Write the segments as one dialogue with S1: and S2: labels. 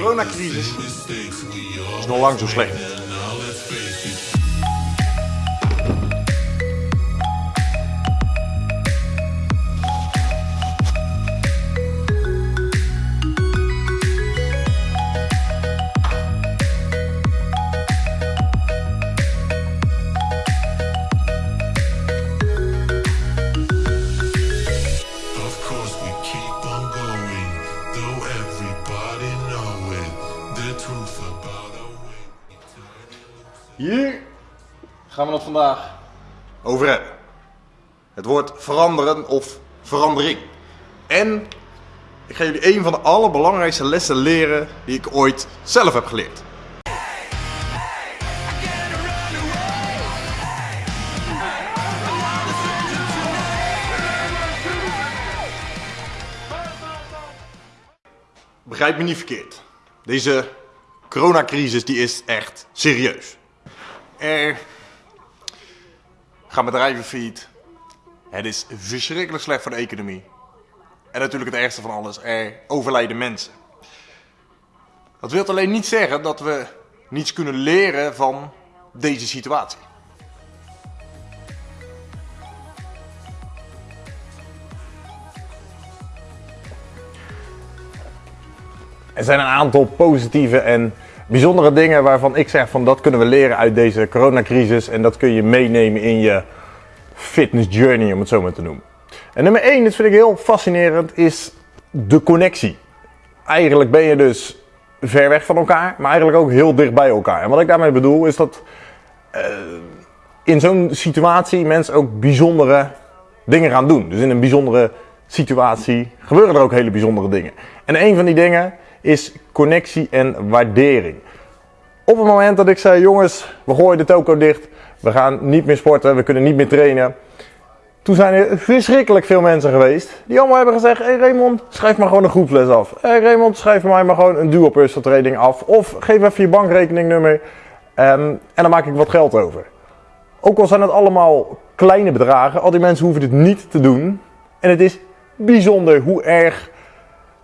S1: coronacrisis is nog lang zo slecht. Gaan we het vandaag over hebben. Het woord veranderen of verandering. En ik ga jullie een van de allerbelangrijkste lessen leren die ik ooit zelf heb geleerd. Begrijp me niet verkeerd. Deze coronacrisis die is echt serieus. Er gaan bedrijven failliet. Het is verschrikkelijk slecht voor de economie. En natuurlijk het ergste van alles, er overlijden mensen. Dat wil alleen niet zeggen dat we niets kunnen leren van deze situatie.
S2: Er zijn een aantal positieve en bijzondere dingen waarvan ik zeg van dat kunnen we leren uit deze coronacrisis en dat kun je meenemen in je fitness journey om het zo maar te noemen. En nummer 1, dat vind ik heel fascinerend, is de connectie. Eigenlijk ben je dus ver weg van elkaar, maar eigenlijk ook heel dicht bij elkaar. En wat ik daarmee bedoel is dat eh, in zo'n situatie mensen ook bijzondere dingen gaan doen. Dus in een bijzondere situatie gebeuren er ook hele bijzondere dingen. En een van die dingen is connectie en waardering. Op het moment dat ik zei, jongens, we gooien de toko dicht, we gaan niet meer sporten, we kunnen niet meer trainen. Toen zijn er verschrikkelijk veel mensen geweest die allemaal hebben gezegd, hey Raymond, schrijf maar gewoon een groeples af. Hey Raymond, schrijf mij maar gewoon een dual personal training af. Of geef even je bankrekeningnummer ehm, en dan maak ik wat geld over. Ook al zijn het allemaal kleine bedragen, al die mensen hoeven dit niet te doen. En het is bijzonder hoe erg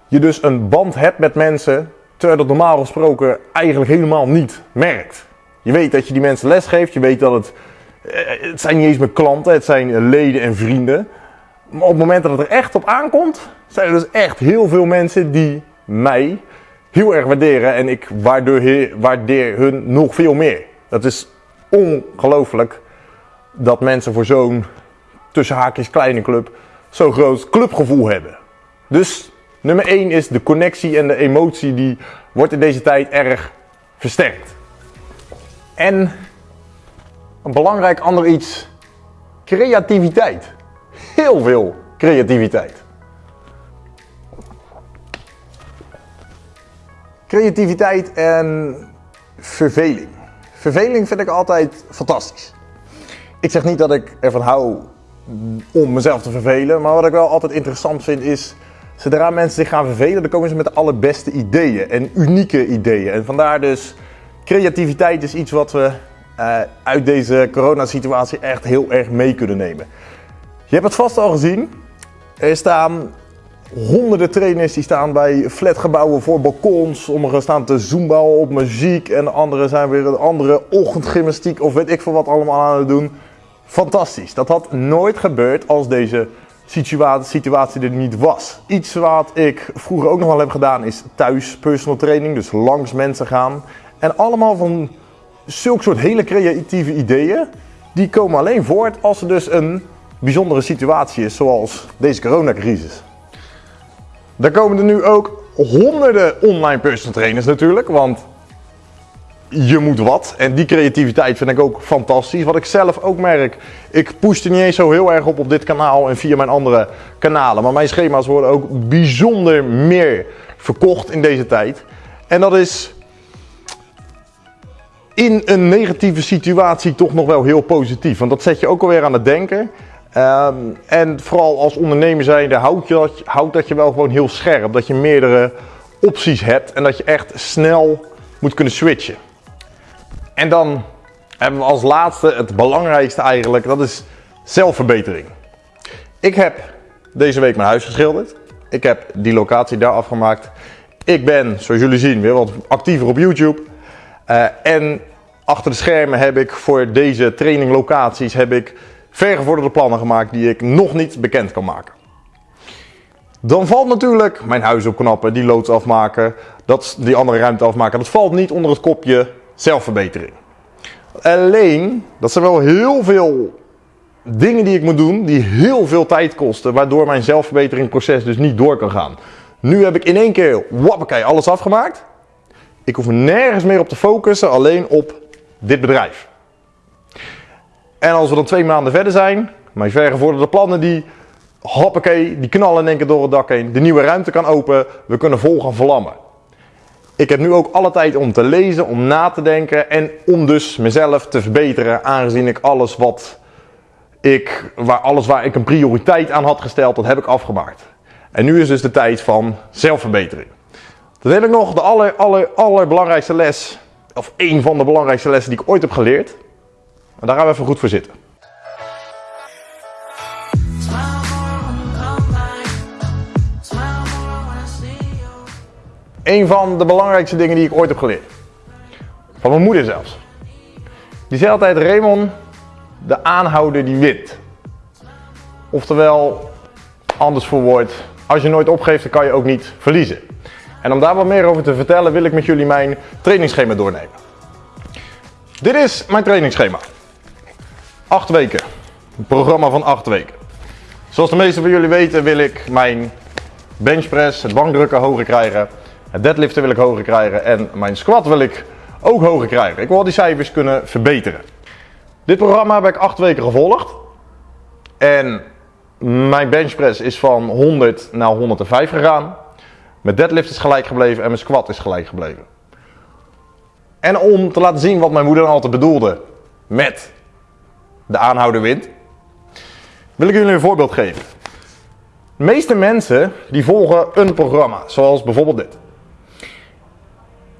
S2: je dus een band hebt met mensen, terwijl dat normaal gesproken eigenlijk helemaal niet merkt. Je weet dat je die mensen les geeft, je weet dat het, eh, het zijn niet eens meer klanten, het zijn leden en vrienden. Maar op het moment dat het er echt op aankomt, zijn er dus echt heel veel mensen die mij heel erg waarderen en ik waardeer, waardeer hun nog veel meer. Dat is ongelooflijk dat mensen voor zo'n tussen haakjes kleine club zo'n groot clubgevoel hebben. Dus nummer 1 is de connectie en de emotie die wordt in deze tijd erg versterkt. En een belangrijk ander iets, creativiteit. Heel veel creativiteit. Creativiteit en verveling. Verveling vind ik altijd fantastisch. Ik zeg niet dat ik ervan hou om mezelf te vervelen, maar wat ik wel altijd interessant vind is, zodra mensen zich gaan vervelen, dan komen ze met de allerbeste ideeën en unieke ideeën. En vandaar dus, creativiteit is iets wat we uh, uit deze coronasituatie echt heel erg mee kunnen nemen. Je hebt het vast al gezien, er staan honderden trainers die staan bij flatgebouwen voor balkons. Sommigen staan te zoombouwen op muziek en anderen zijn weer een andere ochtendgymnastiek of weet ik veel wat allemaal aan het doen. Fantastisch. Dat had nooit gebeurd als deze situatie, situatie er niet was. Iets wat ik vroeger ook nog wel heb gedaan is thuis personal training, dus langs mensen gaan. En allemaal van zulke soort hele creatieve ideeën, die komen alleen voort als er dus een bijzondere situatie is, zoals deze coronacrisis. Daar komen er nu ook honderden online personal trainers natuurlijk, want je moet wat. En die creativiteit vind ik ook fantastisch. Wat ik zelf ook merk, ik push er niet eens zo heel erg op op dit kanaal en via mijn andere kanalen. Maar mijn schema's worden ook bijzonder meer verkocht in deze tijd. En dat is in een negatieve situatie toch nog wel heel positief. Want dat zet je ook alweer aan het denken. Um, en vooral als ondernemer zijnde houdt, dat, houdt dat je wel gewoon heel scherp. Dat je meerdere opties hebt en dat je echt snel moet kunnen switchen. En dan hebben we als laatste het belangrijkste eigenlijk, dat is zelfverbetering. Ik heb deze week mijn huis geschilderd. Ik heb die locatie daar afgemaakt. Ik ben, zoals jullie zien, weer wat actiever op YouTube. Uh, en achter de schermen heb ik voor deze traininglocaties heb ik vergevorderde plannen gemaakt die ik nog niet bekend kan maken. Dan valt natuurlijk mijn huis opknappen, die loods afmaken, dat, die andere ruimte afmaken. Dat valt niet onder het kopje zelfverbetering. Alleen, dat zijn wel heel veel dingen die ik moet doen, die heel veel tijd kosten, waardoor mijn zelfverbeteringproces dus niet door kan gaan. Nu heb ik in één keer, wappakee, alles afgemaakt. Ik hoef nergens meer op te focussen, alleen op dit bedrijf. En als we dan twee maanden verder zijn, mijn vergevorderde plannen die, hoppakee, die knallen in één keer door het dak heen. De nieuwe ruimte kan open, we kunnen vol gaan vlammen. Ik heb nu ook alle tijd om te lezen, om na te denken en om dus mezelf te verbeteren, aangezien ik alles wat ik, waar, alles waar ik een prioriteit aan had gesteld, dat heb ik afgemaakt. En nu is dus de tijd van zelfverbetering. Dan heb ik nog de aller, aller, allerbelangrijkste les, of één van de belangrijkste lessen die ik ooit heb geleerd. En daar gaan we even goed voor zitten. Een van de belangrijkste dingen die ik ooit heb geleerd. Van mijn moeder zelfs. Die zei altijd, Raymond, de aanhouder die wint. Oftewel, anders verwoord, als je nooit opgeeft, dan kan je ook niet verliezen. En om daar wat meer over te vertellen, wil ik met jullie mijn trainingsschema doornemen. Dit is mijn trainingsschema. 8 weken. Een programma van 8 weken. Zoals de meesten van jullie weten wil ik mijn benchpress, het bankdrukken hoger krijgen. Het deadliften wil ik hoger krijgen en mijn squat wil ik ook hoger krijgen. Ik wil die cijfers kunnen verbeteren. Dit programma heb ik 8 weken gevolgd. En mijn benchpress is van 100 naar 105 gegaan. Mijn deadlift is gelijk gebleven en mijn squat is gelijk gebleven. En om te laten zien wat mijn moeder altijd bedoelde met de aanhouder wint, wil ik jullie een voorbeeld geven. De meeste mensen die volgen een programma, zoals bijvoorbeeld dit.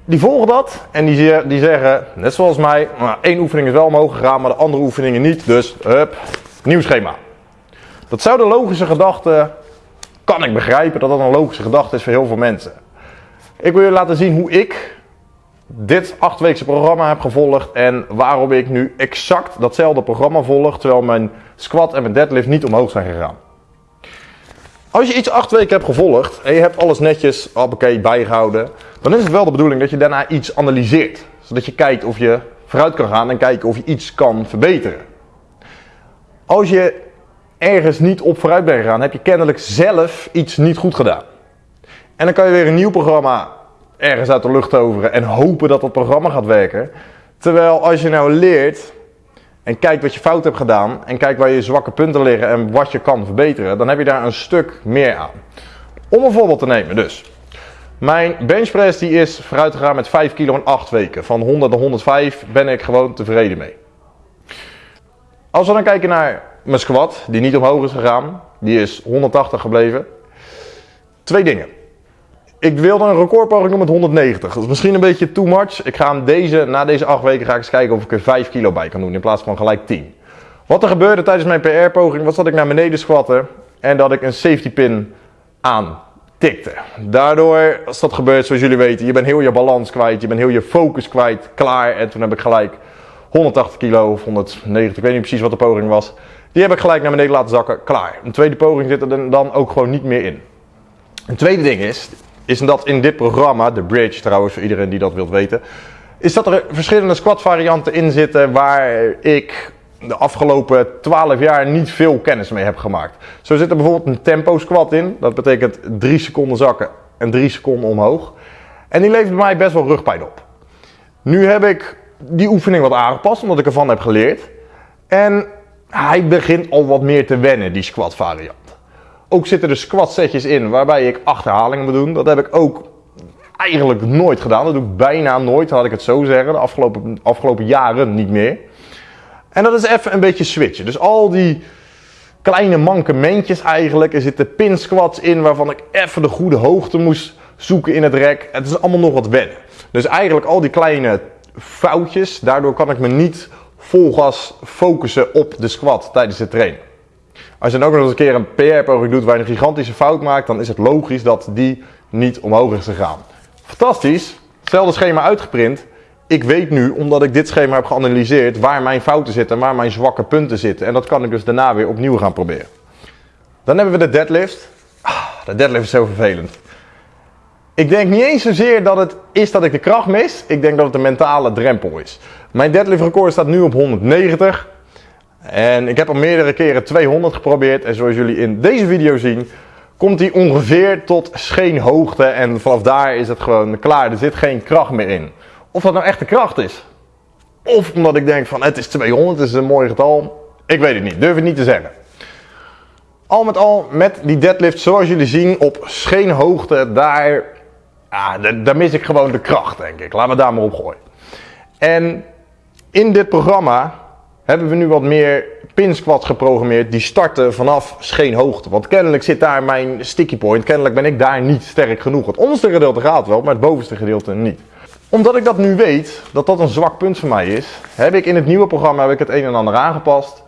S2: Die volgen dat en die, die zeggen, net zoals mij, nou, één oefening is wel omhoog gegaan, maar de andere oefeningen niet. Dus, hup, nieuw schema. Dat zou de logische gedachte, kan ik begrijpen dat dat een logische gedachte is voor heel veel mensen. Ik wil je laten zien hoe ik dit achtweekse programma heb gevolgd en waarom ik nu exact datzelfde programma volg, terwijl mijn squat en mijn deadlift niet omhoog zijn gegaan. Als je iets acht weken hebt gevolgd en je hebt alles netjes bijgehouden, dan is het wel de bedoeling dat je daarna iets analyseert. Zodat je kijkt of je vooruit kan gaan en kijken of je iets kan verbeteren. Als je ergens niet op vooruit bent gegaan, heb je kennelijk zelf iets niet goed gedaan. En dan kan je weer een nieuw programma ergens uit de lucht toveren en hopen dat dat programma gaat werken. Terwijl als je nou leert en kijkt wat je fout hebt gedaan en kijkt waar je zwakke punten liggen en wat je kan verbeteren, dan heb je daar een stuk meer aan. Om een voorbeeld te nemen dus. Mijn benchpress die is vooruit gegaan met 5 kilo in 8 weken. Van 100 naar 105 ben ik gewoon tevreden mee. Als we dan kijken naar mijn squat, die niet omhoog is gegaan, die is 180 gebleven. Twee dingen. Ik wilde een recordpoging doen met 190. Dat is misschien een beetje too much. Ik ga hem deze, na deze 8 weken ga ik eens kijken of ik er 5 kilo bij kan doen in plaats van gelijk 10. Wat er gebeurde tijdens mijn PR-poging was dat ik naar beneden squatte en dat ik een safety pin aantikte. Daardoor, als dat gebeurt zoals jullie weten, je bent heel je balans kwijt, je bent heel je focus kwijt, klaar. En toen heb ik gelijk 180 kilo of 190, ik weet niet precies wat de poging was. Die heb ik gelijk naar beneden laten zakken, klaar. Een tweede poging zit er dan ook gewoon niet meer in. Een tweede ding is, is dat in dit programma, de Bridge trouwens voor iedereen die dat wilt weten, is dat er verschillende squat varianten in zitten waar ik de afgelopen 12 jaar niet veel kennis mee heb gemaakt. Zo zit er bijvoorbeeld een tempo squat in, dat betekent 3 seconden zakken en 3 seconden omhoog. En die levert mij best wel rugpijn op. Nu heb ik die oefening wat aangepast, omdat ik ervan heb geleerd. En hij begint al wat meer te wennen, die squat variant. Ook zitten er squat setjes in waarbij ik achterhalingen moet doen. Dat heb ik ook eigenlijk nooit gedaan. Dat doe ik bijna nooit, laat ik het zo zeggen. De afgelopen, afgelopen jaren niet meer. En dat is even een beetje switchen. Dus al die kleine mankementjes eigenlijk. Er zitten pin squats in waarvan ik even de goede hoogte moest zoeken in het rek. Het is allemaal nog wat wennen. Dus eigenlijk al die kleine foutjes. Daardoor kan ik me niet vol gas focussen op de squat tijdens het trainen. Als je dan ook nog eens een keer een PR-poging doet waar je een gigantische fout maakt, dan is het logisch dat die niet omhoog is gegaan. Fantastisch. Hetzelfde schema uitgeprint. Ik weet nu, omdat ik dit schema heb geanalyseerd, waar mijn fouten zitten en waar mijn zwakke punten zitten. En dat kan ik dus daarna weer opnieuw gaan proberen. Dan hebben we de deadlift. Ah, de deadlift is zo vervelend. Ik denk niet eens zozeer dat het is dat ik de kracht mis. Ik denk dat het een mentale drempel is. Mijn deadlift record staat nu op 190. En ik heb al meerdere keren 200 geprobeerd. En zoals jullie in deze video zien, komt hij ongeveer tot scheenhoogte. En vanaf daar is het gewoon klaar. Er zit geen kracht meer in. Of dat nou echt de kracht is. Of omdat ik denk van het is 200, het is een mooi getal. Ik weet het niet, durf het niet te zeggen. Al met al, met die deadlift zoals jullie zien op scheenhoogte, daar, daar, daar mis ik gewoon de kracht denk ik. Laten we daar maar op gooien. En in dit programma hebben we nu wat meer pin squats geprogrammeerd die starten vanaf scheenhoogte. Want kennelijk zit daar mijn sticky point. Kennelijk ben ik daar niet sterk genoeg. Het onderste gedeelte gaat wel, maar het bovenste gedeelte niet. Omdat ik dat nu weet, dat dat een zwak punt voor mij is, heb ik in het nieuwe programma heb ik het een en ander aangepast.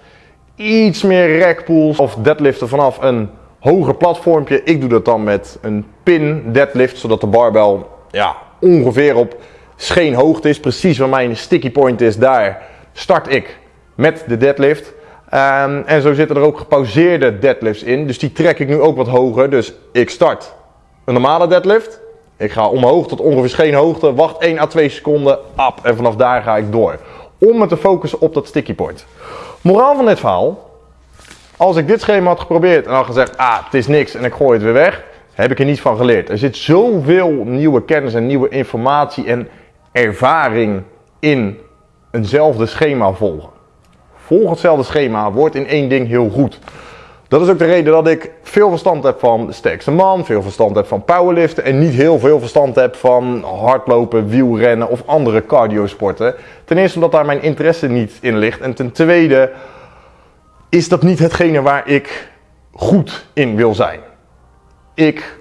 S2: Iets meer rack pulls of deadliften vanaf een hoger platformpje. Ik doe dat dan met een pin deadlift, zodat de barbel ja, ongeveer op scheenhoogte is. Precies waar mijn sticky point is, daar start ik met de deadlift. Um, en zo zitten er ook gepauzeerde deadlifts in. Dus die trek ik nu ook wat hoger. Dus ik start een normale deadlift. Ik ga omhoog tot ongeveer scheenhoogte. Wacht 1 à 2 seconden. Up. En vanaf daar ga ik door. Om me te focussen op dat sticky point. Moraal van dit verhaal. Als ik dit schema had geprobeerd en had gezegd, ah, het is niks en ik gooi het weer weg, heb ik er niets van geleerd. Er zit zoveel nieuwe kennis en nieuwe informatie en ervaring in eenzelfde schema volgen volg hetzelfde schema, wordt in één ding heel goed. Dat is ook de reden dat ik veel verstand heb van sterkste man, veel verstand heb van powerliften en niet heel veel verstand heb van hardlopen, wielrennen of andere cardiosporten. Ten eerste omdat daar mijn interesse niet in ligt en ten tweede is dat niet hetgene waar ik goed in wil zijn. Ik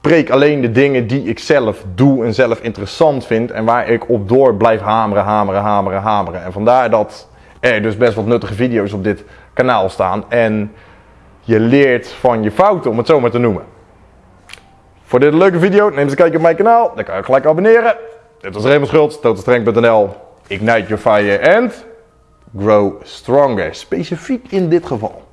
S2: preek alleen de dingen die ik zelf doe en zelf interessant vind en waar ik op door blijf hameren, hameren, hameren, hameren. En vandaar dat er dus best wat nuttige video's op dit kanaal staan. En je leert van je fouten, om het zo maar te noemen. Voor dit leuke video, neem eens een kijkje op mijn kanaal. Dan kan je gelijk abonneren. Dit was Raymond Schultz, totalstrength.nl. Ignite your fire and grow stronger. Specifiek in dit geval.